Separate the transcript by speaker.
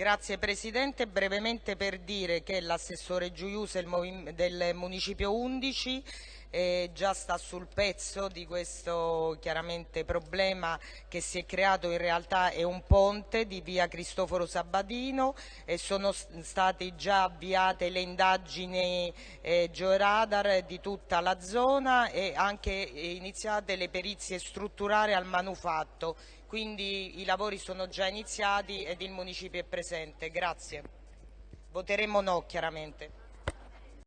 Speaker 1: Grazie Presidente, brevemente per dire che l'assessore Giuiuse del Municipio 11 eh, già sta sul pezzo di questo chiaramente problema che si è creato in realtà è un ponte di via Cristoforo Sabadino e sono state già avviate le indagini eh, georadar di tutta la zona e anche iniziate le perizie strutturali al manufatto quindi i lavori sono già iniziati ed il Municipio è presente. Grazie. Voteremo no chiaramente.